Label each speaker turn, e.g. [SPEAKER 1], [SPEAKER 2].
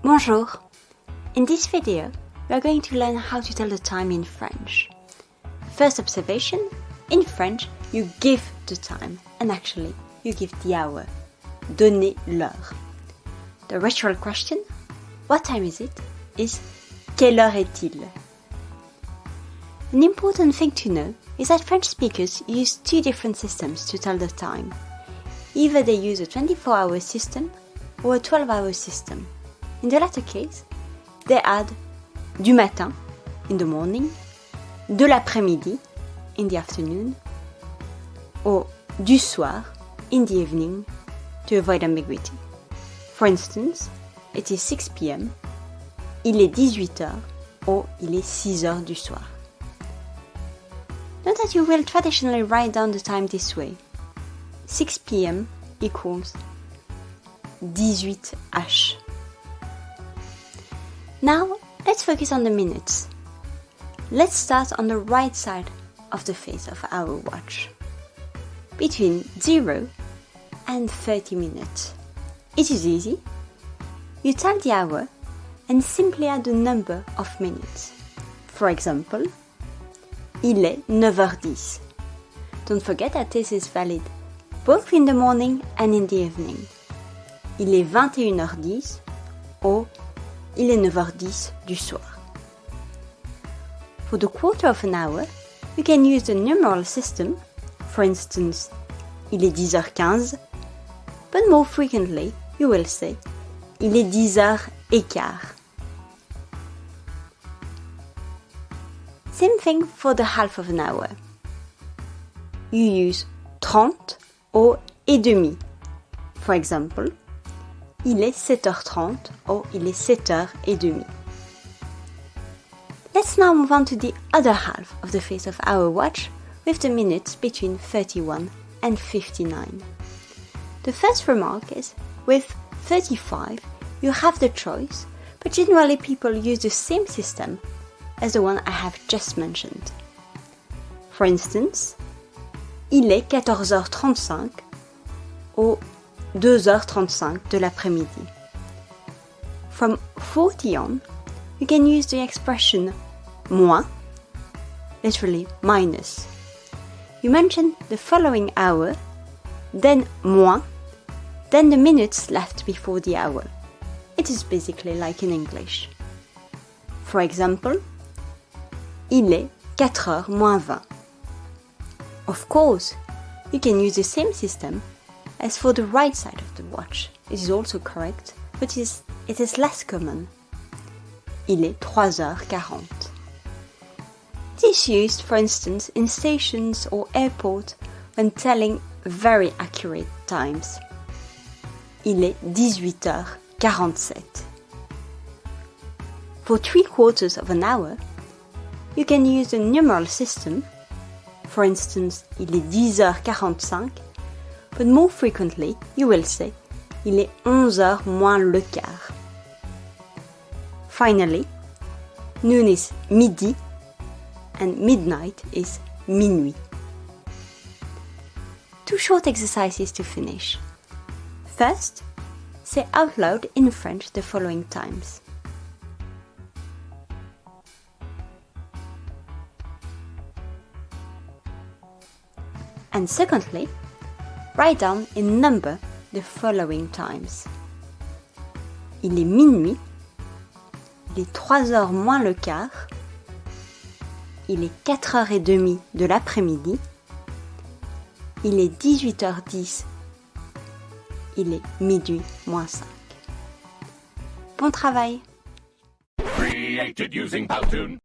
[SPEAKER 1] Bonjour! In this video, we are going to learn how to tell the time in French. First observation, in French, you give the time, and actually, you give the hour. Donnez l'heure. The ritual question, what time is it, is quelle heure est-il? An important thing to know is that French speakers use two different systems to tell the time. Either they use a 24 hour system or a 12 hour system. In the latter case, they add du matin, in the morning, de l'après-midi, in the afternoon, or du soir, in the evening, to avoid ambiguity. For instance, it is 6 pm, il est 18 heures, or il est 6 heures du soir. Note that you will traditionally write down the time this way. 6 pm equals 18h. Now, let's focus on the minutes. Let's start on the right side of the face of our watch. Between 0 and 30 minutes. It is easy. You tell the hour and simply add the number of minutes. For example, il est 9h10. Don't forget that this is valid both in the morning and in the evening. Il est 21h10 or il est 9h10 du soir. For the quarter of an hour, you can use the numeral system, for instance, il est 10h15, but more frequently you will say il est 10h15. Same thing for the half of an hour. You use 30 or et demi. For example, il est 7h30 or il est 7h30. Let's now move on to the other half of the face of our watch with the minutes between 31 and 59. The first remark is with 35 you have the choice, but generally people use the same system as the one I have just mentioned. For instance, il est 14h35 ou 2h35 de l'après-midi. From 40 on, you can use the expression moins, literally minus. You mention the following hour, then moins, then the minutes left before the hour. It is basically like in English. For example, il est 4h moins 20. Of course, you can use the same system as for the right side of the watch. It is also correct, but it is, it is less common. Il est 3h40. It is used, for instance, in stations or airports when telling very accurate times. Il est 18h47. For three quarters of an hour, you can use the numeral system for instance, il est 10h45, but more frequently you will say il est 11h moins le quart. Finally, noon is midi and midnight is minuit. Two short exercises to finish. First, say out loud in French the following times. And secondly, write down in number the following times. Il est minuit, il est 3 heures moins le quart, il est 4 heures et demie de l'après-midi, il est 18h10, il est midi moins 5. Bon travail! Created using Powtoon.